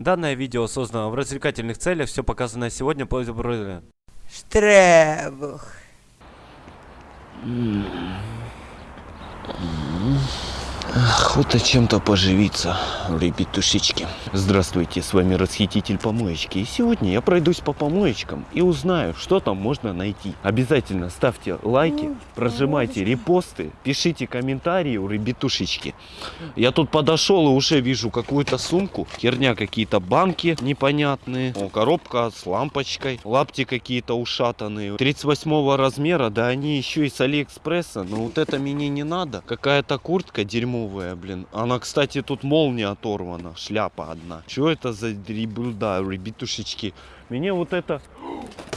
Данное видео создано в развлекательных целях, все показанное сегодня по Штребух. Охота чем-то поживиться, ребятушечки. Здравствуйте, с вами Расхититель Помоечки. И сегодня я пройдусь по помоечкам и узнаю, что там можно найти. Обязательно ставьте лайки, прожимайте репосты, пишите комментарии у ребятушечки. Я тут подошел и уже вижу какую-то сумку. Херня какие-то банки непонятные. О, коробка с лампочкой. Лапти какие-то ушатанные. 38 размера, да они еще и с Алиэкспресса. Но вот это мне не надо. Какая-то куртка дерьмо новая, блин. Она, кстати, тут молния оторвана. Шляпа одна. Что это за дребуда, ребятушечки? Мне вот это...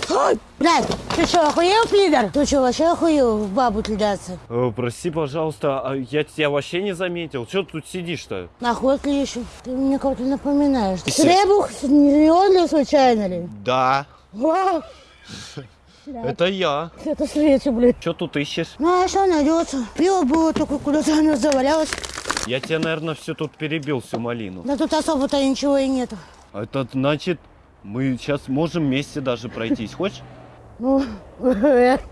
Ой, блядь, ты что, охуел, пидор? Ты что, вообще охуел в бабу кидаться? Э, прости, пожалуйста, а я тебя вообще не заметил. Что ты тут сидишь-то? Ли еще? Ты мне кого-то напоминаешь. Ты Требух, не он ли случайно ли? Да, Вау, это я. это свечи, блядь. Что тут ищешь? Ну, а что найдется? Пиво было, только куда-то оно завалялось. Я тебе, наверное, все тут перебил, всю малину. Да тут особо-то ничего и нету. Это значит, мы сейчас можем вместе даже пройтись. Хочешь? Ну,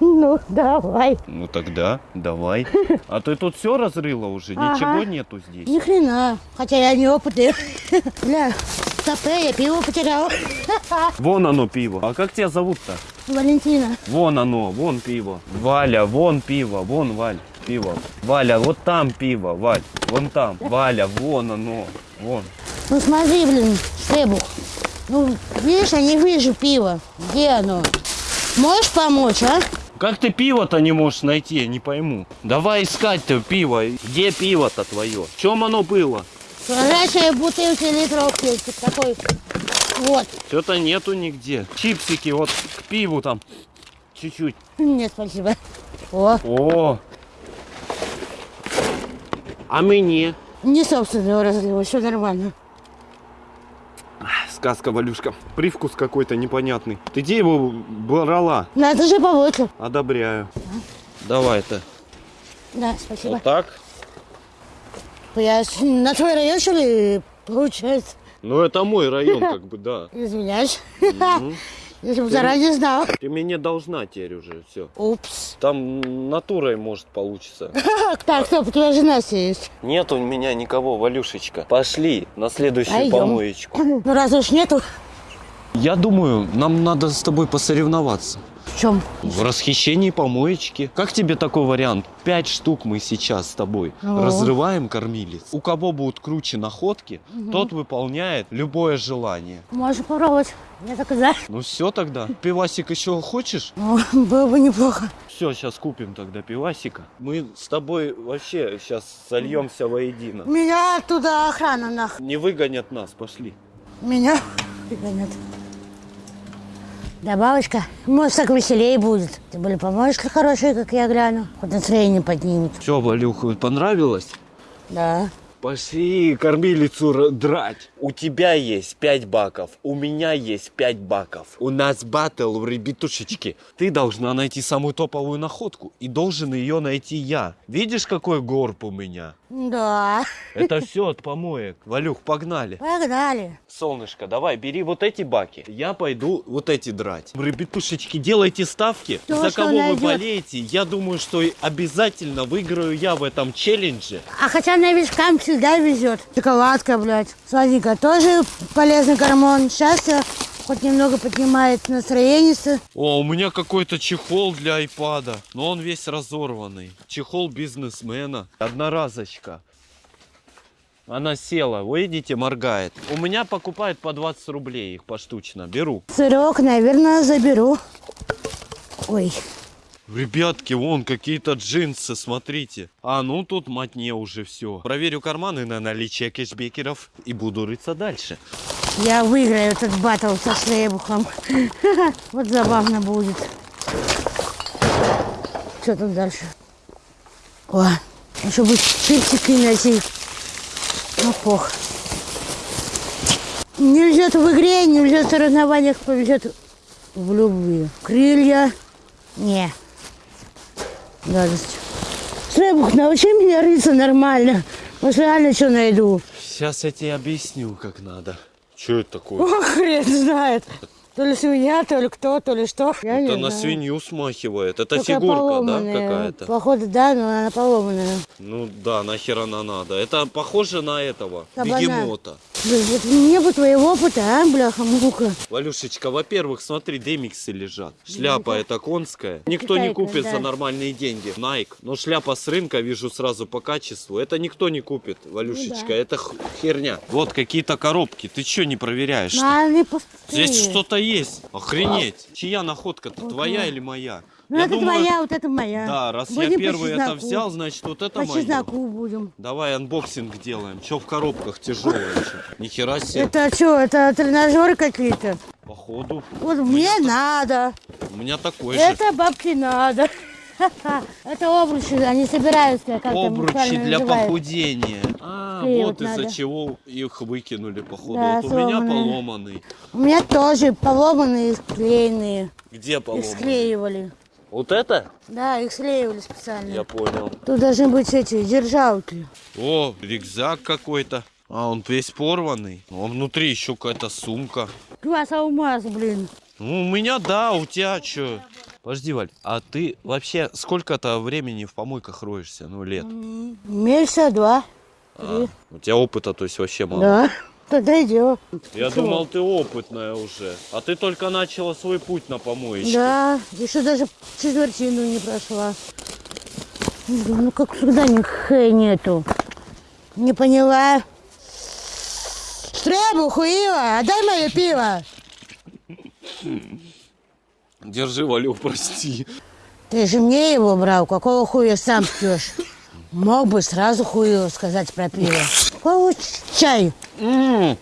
ну, давай. Ну тогда, давай. А ты тут все разрыла уже? Ага. Ничего нету здесь? Ни хрена. Хотя я не опытный. Бля, в кафе я пиво потерял. Вон оно пиво. А как тебя зовут-то? Валентина. Вон оно, вон пиво. Валя, вон пиво, вон Валь, пиво. Валя, вот там пиво, Валь, вон там. Валя, вон оно, вон. Ну смотри, блин, Штребух. Ну, видишь, я не вижу пива. Где оно? Можешь помочь, а? Как ты пиво-то не можешь найти, я не пойму. Давай искать-то пиво. Где пиво-то твое? В чем оно было? Прозрачные бутылки литровки. Такой. Вот. Что-то нету нигде. Чипсики вот к пиву там. Чуть-чуть. Нет, спасибо. О, О! А мне? не собственного разлива, все нормально. Сказка, Валюшка. Привкус какой-то непонятный. Ты где его брала? Надо же побольше. Одобряю. Давай-то. Да, спасибо. Вот так. Я на твой район, что ли, получается? Ну, это мой район, как бы, да. Извиняюсь. Если бы заранее знал. Ты мне не должна теперь уже, все. Упс. Там натурой, может, получится. Так, стоп, у тебя жена есть. Нет у меня никого, Валюшечка. Пошли на следующую Пойдем. помоечку. Ну, раз уж нету, Я думаю, нам надо с тобой посоревноваться. В чем? В расхищении помоечки. Как тебе такой вариант? Пять штук мы сейчас с тобой О. разрываем кормилец. У кого будут круче находки, тот выполняет любое желание. Можешь попробовать. И знаю. Ну все тогда. Пивасик еще хочешь? Ну, было бы неплохо. Все, сейчас купим тогда пивасика. Мы с тобой вообще сейчас сольемся воедино. Меня оттуда охрана нах. Не выгонят нас, пошли. Меня пригонят. Да, бабочка, может, так веселее будет. Ты были помощники хорошие, как я гляну. Хоть настроение поднимут. Все, Валюха, понравилось? Да. Пошли кормилицу драть. У тебя есть 5 баков, у меня есть 5 баков. У нас батл, ребятушечки. Ты должна найти самую топовую находку, и должен ее найти я. Видишь, какой горб у меня? Да. Это все от помоек. Валюх, погнали. Погнали. Солнышко, давай, бери вот эти баки. Я пойду вот эти драть. Ребятушечки, делайте ставки. Кто За кого вы найдет. болеете? Я думаю, что обязательно выиграю я в этом челлендже. А хотя новичкам всегда везет. Шоколадка, блядь. Сладенькая тоже полезный гормон. Счастье хоть немного поднимает настроение. О, у меня какой-то чехол для айпада, но он весь разорванный. Чехол бизнесмена. Одноразочка. Она села, вы видите, моргает. У меня покупают по 20 рублей их поштучно. Беру. Сырок, наверное, заберу. Ой. Ребятки, вон какие-то джинсы, смотрите. А, ну тут матне уже все. Проверю карманы на наличие кэшбекеров и буду рыться дальше. Я выиграю этот батл со Шлейбухом. Вот забавно будет. Что тут дальше? О, еще бы чипсики найти. Ну, пох. Не везет в игре, не везет в соревнованиях, повезет в любви. Крылья. Не. Гадость. Шлейбух, научи меня рыться нормально. Может, реально что найду. Сейчас я тебе объясню, как надо. Что это такое? О, хрен знает. То ли свинья, то ли кто, то ли что. Я Это не на знаю. свинью смахивает. Это Только фигурка, да, какая-то? Походу, да, но она поломанная. Ну да, нахер она надо. Это похоже на этого, Кабана. бегемота. Блин, вот мне бы твоего опыта, а, бляха-мука. Валюшечка, во-первых, смотри, демиксы лежат. Шляпа это конская. Никто не купит да. за нормальные деньги. Nike. Но шляпа с рынка, вижу сразу по качеству. Это никто не купит, Валюшечка. Ну да. Это херня. Вот какие-то коробки. Ты что не проверяешь? Ну. Здесь что-то есть. Охренеть. Чья находка-то? Твоя или моя? Ну, Я это думаю, твоя, вот это моя. Да, раз я Будем по первый это взял, значит вот это По мое. чесноку будем. Давай unboxing делаем. Че в коробках тяжелое? Нихера себе. Это что, это тренажеры какие-то? Походу. Вот мне надо. У меня такой же. Это бабке надо. Это обручи, они собираются, как Обручи для называют. похудения. А, Клеить вот из-за чего их выкинули, походу. Да, вот у меня поломанный. У меня тоже поломанные, склеенные. Где Их поломанный? склеивали. Вот это? Да, их склеивали специально. Я понял. Тут должны быть эти держалки. О, рюкзак какой-то. А, он весь порванный. А внутри еще какая-то сумка. Класс алмаз, блин. Ну, у меня да, у тебя что? Подожди, Валь, а ты вообще сколько-то времени в помойках роешься? Ну, лет. Месяца два. А, у тебя опыта, то есть, вообще мало. Да. Тогда идем. Я Что? думал, ты опытная уже. А ты только начала свой путь на помоечке. Да, еще даже четвертину не прошла. Ну, как всегда, ни хэ нету. Не поняла. Стребу, хуила, отдай мое пиво. Держи, Валю, прости. Ты же мне его брал, какого хуя сам пьешь? Мог бы сразу хуила сказать про пиво. Какой чай? М,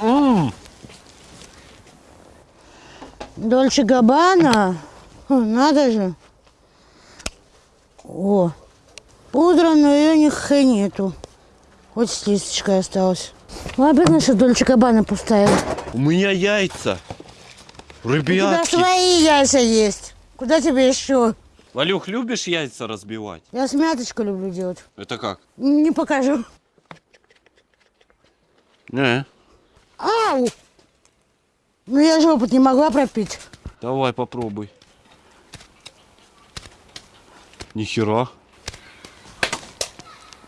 м. Дольче Габбана? Хм, Надо же. О, пудра, но ее ни нету. Хоть с листочкой осталось. Ну, обидно, что Дольче Габбана пустая. У меня яйца. У тебя Ребятки. свои яйца есть. Куда тебе еще? Валюх, любишь яйца разбивать? Я смяточку люблю делать. Это как? Не покажу. Не. Ау! Ну я же опыт не могла пропить. Давай попробуй. Нихера.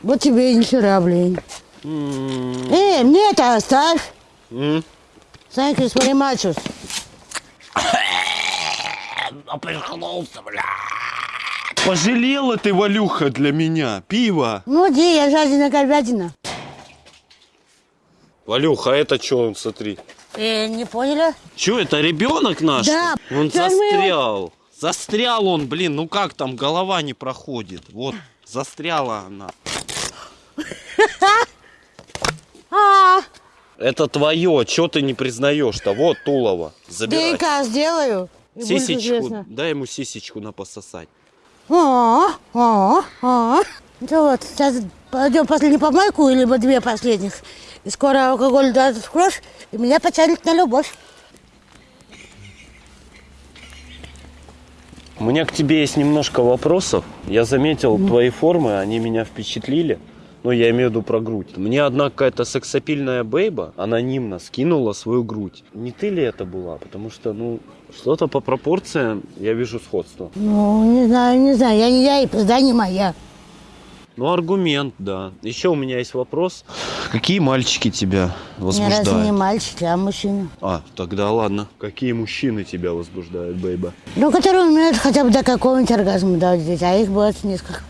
Вот тебе и нихера, блин. Эй, мне это оставь. м. Thank you very much. Пожалела ты, Валюха, для меня. Пиво. Ну, где я жадина говядина. Валюха, а это что он, смотри? Э, не поняли? Че, это ребенок наш? Да. Он Сейчас мы его- застрял. Застрял он, блин, ну как там, голова не проходит. Вот, застряла она. А, Это твое, что ты не признаешь-то? Вот Тулова. Забирай. ДНК сделаю. Сисечку, дай ему сисечку на пососать. О, о, о. Ну вот, сейчас пойдем последнюю помойку, либо две последних. И скоро алкоголь даст в кровь, и меня потянет на любовь. У меня к тебе есть немножко вопросов. Я заметил твои формы, они меня впечатлили. Ну, я имею в виду про грудь. Мне одна какая-то сексапильная бейба анонимно скинула свою грудь. Не ты ли это была? Потому что, ну, что-то по пропорциям я вижу сходство. Ну, не знаю, не знаю, я не я, и пизда не моя. Ну, аргумент, да. Еще у меня есть вопрос. Какие мальчики тебя Я разве не возбуждают? мальчик, а мужчина. А, тогда ладно. Какие мужчины тебя возбуждают, бейба? Ну, которые умеют хотя бы до какого-нибудь оргазма доводить, а их бывает несколько.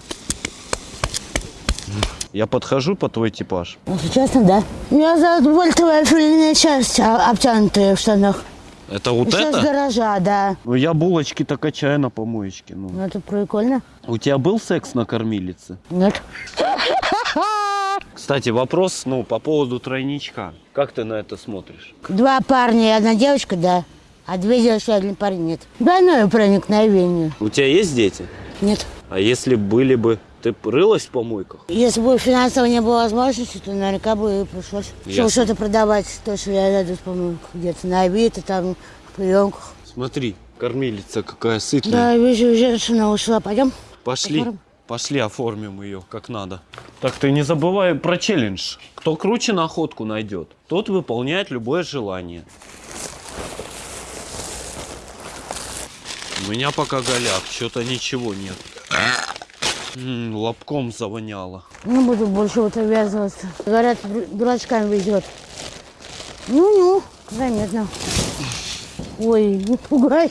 Я подхожу по твой типаж. Если честно, да. Я за вольтовая филейная часть, а- обтянутая в штанах. Это вот Еще это? гаража, да. Ну, я булочки-то качаю на помоечке. Ну. Ну, это прикольно. У тебя был секс на кормилице? Нет. Кстати, вопрос, ну, по поводу тройничка. Как ты на это смотришь? Два парня и одна девочка, да. А две девочки и один парень нет. Двойное проникновение. У тебя есть дети? Нет. А если были бы, ты рылась в помойках? Если бы финансово не было возможности, то наверняка бы и пришлось что-то продавать. То, что я найду, по-моему, где-то на Авито, там, в приемках. Смотри, кормилица какая сытная. Да, вижу, женщина ушла. Пойдем? Пошли. Посмотрим. Пошли оформим ее как надо. Так ты не забывай про челлендж. Кто круче находку найдет, тот выполняет любое желание. У меня пока голяк, что-то ничего нет. М, лобком завоняло. Не буду больше вот обвязываться. Говорят, ду- дурачкам везет. Ну-ну, заметно. Ой, не пугай.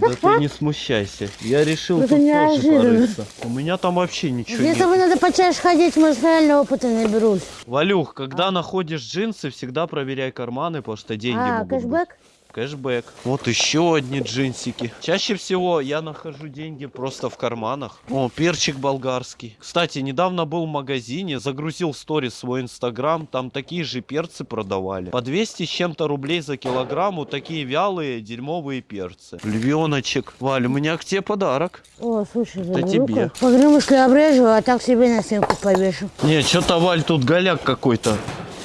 Да ты не смущайся. Я решил Это тут тоже неожиданно. порыться. У меня там вообще ничего Для нет. этого надо почаще ходить, может, реально опыта наберусь. Валюх, когда находишь джинсы, всегда проверяй карманы, потому что деньги А, могут быть. Кэшбэк? Вот еще одни джинсики. Чаще всего я нахожу деньги просто в карманах. О, перчик болгарский. Кстати, недавно был в магазине, загрузил в сторис свой инстаграм, там такие же перцы продавали. По 200 с чем-то рублей за килограмм, вот такие вялые дерьмовые перцы. Львеночек. Валь, у меня к тебе подарок. О, слушай, Это тебе. Погремушки обрежу, а так себе на стенку повешу. Не, что-то, Валь, тут голяк какой-то.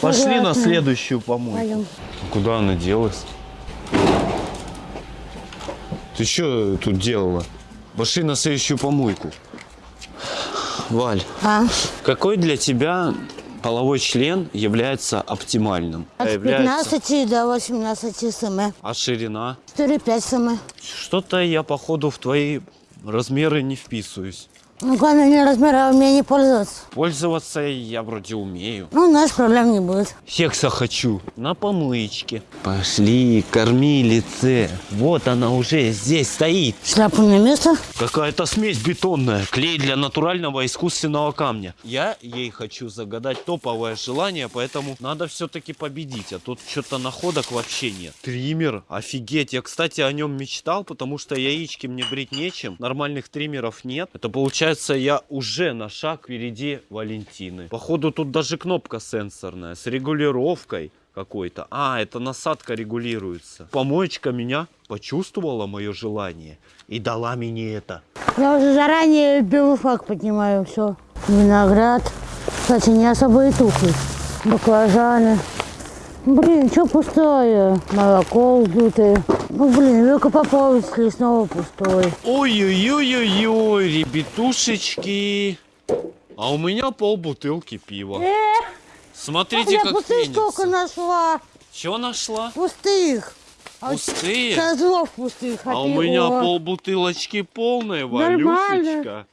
Пошли на Согласна. следующую помойку. Пойдем. Куда она делась? Ты что тут делала? Пошли на следующую помойку. Валь, А, какой для тебя половой член является оптимальным? от Является- 15 до 18 см. А ширина? 4-5 см. Что-то я, походу, в твои размеры не вписываюсь. Ну, главное, не размер, а умение пользоваться. Пользоваться я вроде умею. Ну, у нас проблем не будет. Секса хочу. На помоечке. Пошли, кормилице. Вот она уже здесь стоит. Шляпу на место. Какая-то смесь бетонная. Клей для натурального искусственного камня. Я ей хочу загадать топовое желание, поэтому надо все-таки победить. А тут что-то находок вообще нет. Триммер, офигеть. Я, кстати, о нем мечтал, потому что яички мне брить нечем. Нормальных триммеров нет. Это получается, я уже на шаг впереди Валентины. Походу, тут даже кнопка сенсорная с регулировкой какой-то. А, это насадка регулируется. Помоечка меня почувствовала мое желание и дала мне это. Я уже заранее белый флаг поднимаю. Все. Виноград. Кстати, не особо и тухлый. Баклажаны. Блин, что пустое? Молоко вздутое. Ну, блин, Вилка Попович снова пустой. Ой-ой-ой-ой-ой, ребятушечки. А у меня пол бутылки пива. Смотрите, я как пустых пенится. нашла. Что нашла? Пустых. А Пустые? Козлов пустых. А у ты- меня о. пол бутылочки полная, Нормально. Валюшечка.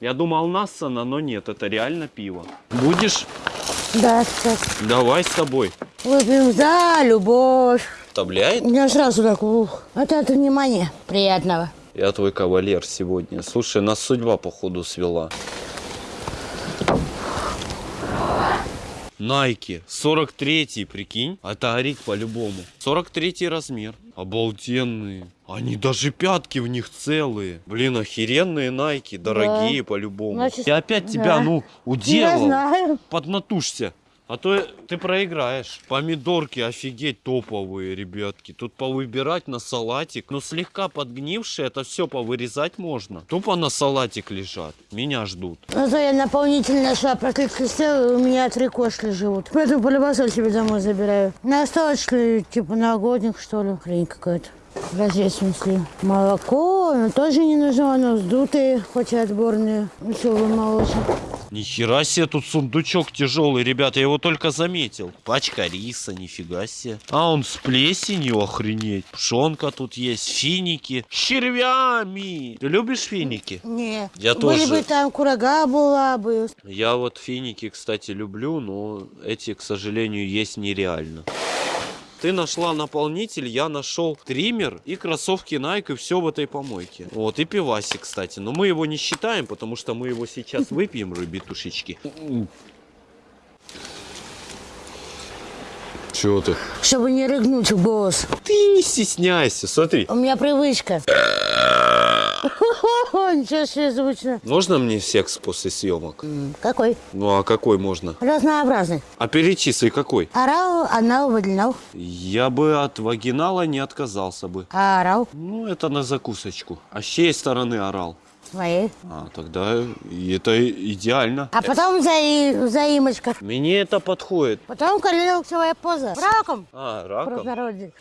Я думал Нассана, но нет, это реально пиво. Будешь? Да, сейчас. Давай с тобой. Выпьем за любовь. Вставляет? У меня сразу так, ух. Это от внимания. Приятного. Я твой кавалер сегодня. Слушай, нас судьба походу свела. Найки, 43-й, прикинь. Это Арик по-любому. 43-й размер. Обалденные. Они даже пятки в них целые. Блин, охеренные Найки, дорогие по-любому. Значит, Я опять тебя, да. ну, Я уделал. знаю. Поднатужься. А то ты проиграешь. Помидорки офигеть топовые, ребятки. Тут повыбирать на салатик. Но слегка подгнившие, это все повырезать можно. Тупо на салатик лежат. Меня ждут. Ну, то я наполнитель нашла, проклятый сел, у меня три кошки живут. Поэтому полюбасоль себе домой забираю. На остаточный, типа новогодник, что ли, хрень какая-то. Смысле? Молоко, но тоже не нужно, оно вздутые, хоть и отборные. Веселый молочник. Нихера себе тут сундучок тяжелый, ребята. Я его только заметил. Пачка риса, нифига себе. А он с плесенью, охренеть. Пшонка тут есть, финики. С червями. Ты любишь финики? Не. Я Были тоже. бы там курага была бы. Я вот финики, кстати, люблю, но эти, к сожалению, есть нереально. Ты нашла наполнитель, я нашел триммер и кроссовки Nike, и все в этой помойке. Вот, и пивасик, кстати. Но мы его не считаем, потому что мы его сейчас выпьем, ребятушечки. Чего ты? Чтобы не рыгнуть в голос. Ты не стесняйся, смотри. У меня привычка. Ничего себе звучно. Можно мне секс после съемок? Какой? Ну а какой можно? Разнообразный. А перечисли какой? Орал, анал, выделял. Я бы от вагинала не отказался бы. А орал? Ну, это на закусочку. А с чьей стороны орал? Своей. А, тогда и это идеально. А потом заи- заимочка. Мне это подходит. Потом коленочковая поза. Раком. А, раком?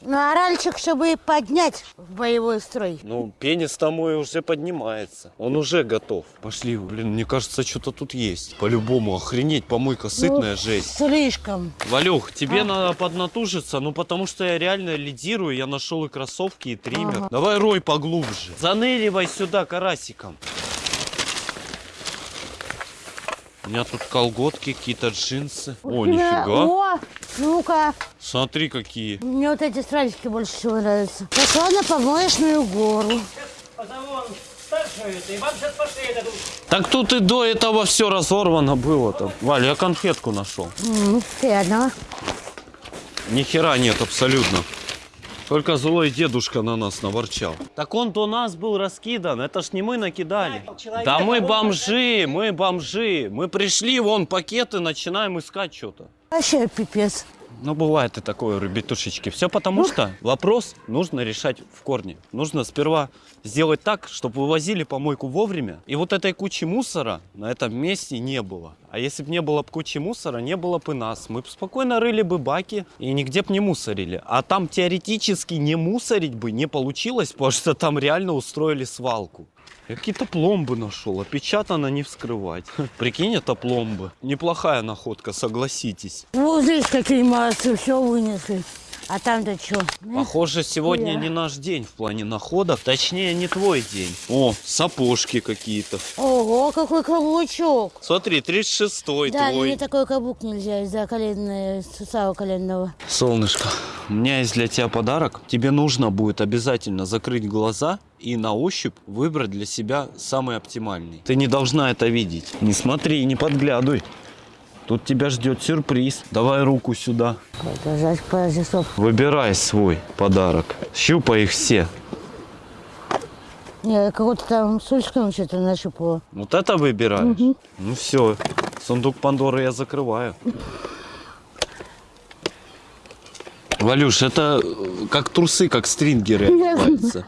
Ну, а ральчик, чтобы поднять в боевой строй. Ну, пенис-то мой уже поднимается. Он уже готов. Пошли, блин, мне кажется, что-то тут есть. По-любому, охренеть, помойка сытная, Ну, жесть. Слишком. Валюх, тебе А. надо поднатужиться, ну потому что я реально лидирую, я нашел и кроссовки, и триммер. Ага. Давай рой поглубже. Заныривай сюда карасиком. У меня тут колготки, какие-то джинсы. О, нифига. О, ну-ка. Смотри, какие. Мне вот эти стразики больше всего нравятся. Пошла на помоечную гору. Так тут и до этого все разорвано было там. Валь, я конфетку нашел. Приятного. Ни хера нет абсолютно. Только злой дедушка на нас наворчал. Так он до нас был раскидан, это ж не мы накидали. Человек Да мы бомжи, мы бомжи. Мы пришли, вон пакеты, начинаем искать что-то. Вообще пипец. Ну, бывает и такое, ребятушечки. Все потому что вопрос нужно решать в корне. Нужно сперва сделать так, чтобы вывозили помойку вовремя. И вот этой кучи мусора на этом месте не было. А если бы не было б кучи мусора, не было бы нас. Мы бы спокойно рыли бы баки и нигде бы не мусорили. А там теоретически не мусорить бы не получилось, потому что там реально устроили свалку. Я какие-то пломбы нашел, опечатано не вскрывать. Прикинь, это пломбы. Неплохая находка, согласитесь. Вот здесь какие молодцы, все вынесли. А там-то что? Похоже, сегодня Я. не наш день в плане находок. Точнее, не твой день. О, сапожки какие-то. Ого, какой каблучок. Смотри, 36-й Да, твой. мне такой каблук нельзя из-за коленной, сустава коленного. Солнышко, у меня есть для тебя подарок. Тебе нужно будет обязательно закрыть глаза и на ощупь выбрать для себя самый оптимальный. Ты не должна это видеть. Не смотри, не подглядывай. Тут тебя ждет сюрприз. Давай руку сюда. Подождать пару часов. Выбирай свой подарок. Щупай их все. Я какой-то там с что-то нащупала. Вот это выбираешь? Ну все, сундук Пандоры я закрываю. Валюш, это э, как трусы, как стрингеры одеваются.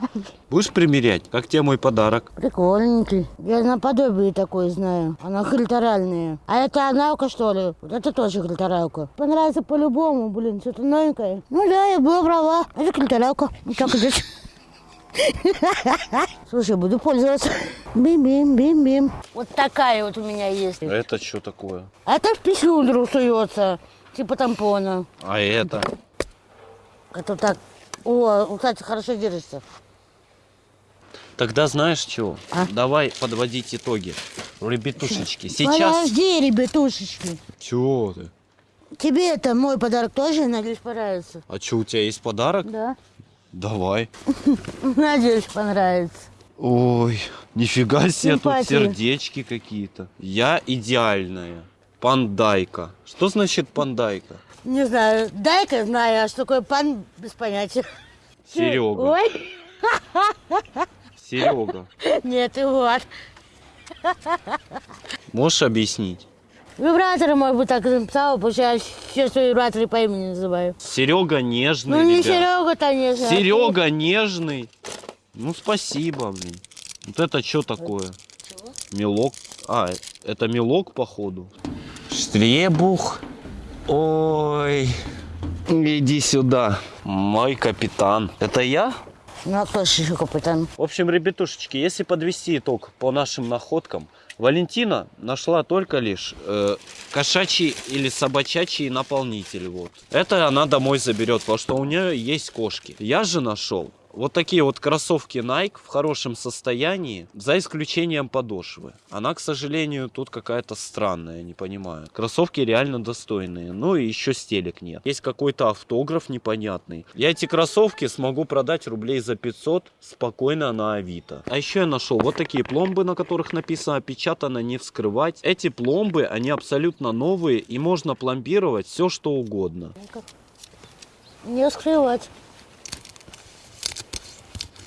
Будешь примерять? Как тебе мой подарок? Прикольненький. Я наподобие такой знаю. Она хильторальная. А это аналка, что ли? Вот это тоже хильторалка. Понравится по-любому, блин, что-то новенькое. Ну да, я была права. Это хильторалка. Вот так здесь. Слушай, буду пользоваться. Бим-бим, бим-бим. Вот такая вот у меня есть. Это что такое? Это в писюльдру суется. Типа тампона. А это? Это так. О, кстати, хорошо держится. Тогда знаешь чего? А? Давай подводить итоги. Ребятушечки, сейчас... Подожди, ребятушечки. Чего ты? Тебе это мой подарок тоже, надеюсь, понравится. А что, у тебя есть подарок? Да. Давай. Надеюсь, понравится. Ой, нифига себе, тут Симпатия. сердечки какие-то. Я идеальная. Пандайка. Что значит пандайка? Не знаю, дай-ка знаю, а что такое пан, без понятия. Серега. Ой, Серега. нет, и вот. Можешь объяснить? Вибраторы, может быть, так написала, потому что я все свои вибраторы по имени называю. Серега нежный, Ну, не ребят. Серега, конечно. а Серега нежный. Ну, спасибо, блин. Вот это что такое? Мелок. А, это мелок, походу. Штребух. Ой. Иди сюда. Мой капитан. Это я? Ну, а кто еще капитан? В общем, ребятушечки, если подвести итог по нашим находкам, Валентина нашла только лишь э, кошачий или собачачий наполнитель. Вот. Это она домой заберет, потому что у нее есть кошки. Я же нашел вот такие вот кроссовки Nike в хорошем состоянии, за исключением подошвы. Она, к сожалению, тут какая-то странная, не понимаю. Кроссовки реально достойные. Ну и еще стелек нет. Есть какой-то автограф непонятный. Я эти кроссовки смогу продать рублей за 500 спокойно на Авито. А еще я нашел вот такие пломбы, на которых написано опечатано не вскрывать. Эти пломбы, они абсолютно новые и можно пломбировать все что угодно. Не скрывать.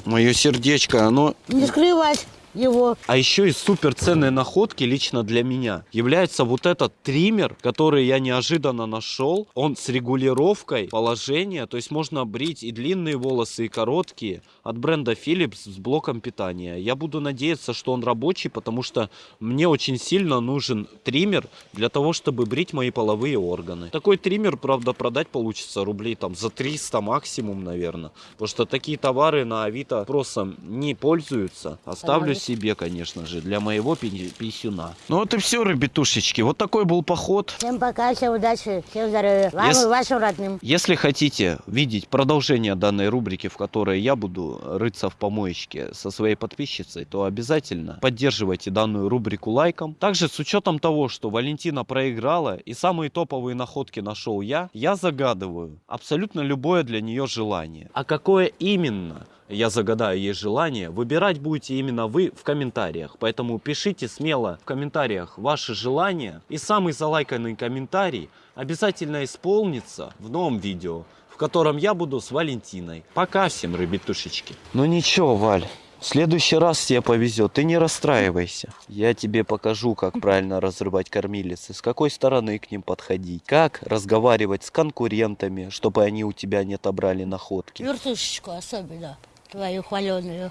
Мое сердечко, оно Не скрывать. Его. А еще и супер ценной находки лично для меня является вот этот триммер, который я неожиданно нашел. Он с регулировкой положения, то есть можно брить и длинные волосы, и короткие от бренда Philips с блоком питания. Я буду надеяться, что он рабочий, потому что мне очень сильно нужен триммер для того, чтобы брить мои половые органы. Такой триммер, правда, продать получится рублей там за 300 максимум, наверное. Потому что такие товары на Авито спросом не пользуются. Оставлю. Себе, конечно же, для моего пи- писюна. Ну вот и все, ребятушечки. Вот такой был поход. Всем пока, всем удачи, всем здоровья. Вам Yes. и вашим родным. Если хотите видеть продолжение данной рубрики, в которой я буду рыться в помоечке со своей подписчицей, то обязательно поддерживайте данную рубрику лайком. Также с учетом того, что Валентина проиграла и самые топовые находки нашел я, я загадываю абсолютно любое для нее желание. А какое именно? Я загадаю ей желание, выбирать будете именно вы в комментариях. Поэтому пишите смело в комментариях ваши желания. И самый залайканный комментарий обязательно исполнится в новом видео, в котором я буду с Валентиной. Пока всем, ребятушечки. Ну ничего, Валь. В следующий раз тебе повезет, ты не расстраивайся. Я тебе покажу, как правильно разрывать кормилицы, с какой стороны к ним подходить, как разговаривать с конкурентами, чтобы они у тебя не отобрали находки. Вертушечку особенно, твою хваленую.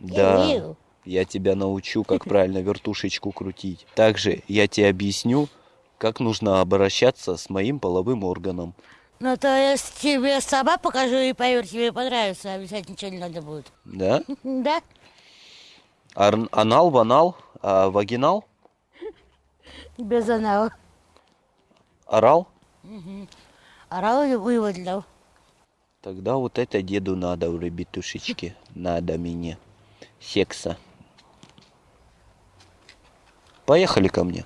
Да. Я тебя научу, как правильно вертушечку крутить. Также я тебе объясню, как нужно обращаться с моим половым органом. Ну, то есть тебе сама покажу и поверь, тебе понравится, обязательно ничего не надо будет. Да? Да? Ар- анал, ванал, а вагинал, Без анала. орал. Орал и выводил. Тогда вот это деду надо, ребятушечки. Надо мне. Секса. Поехали ко мне.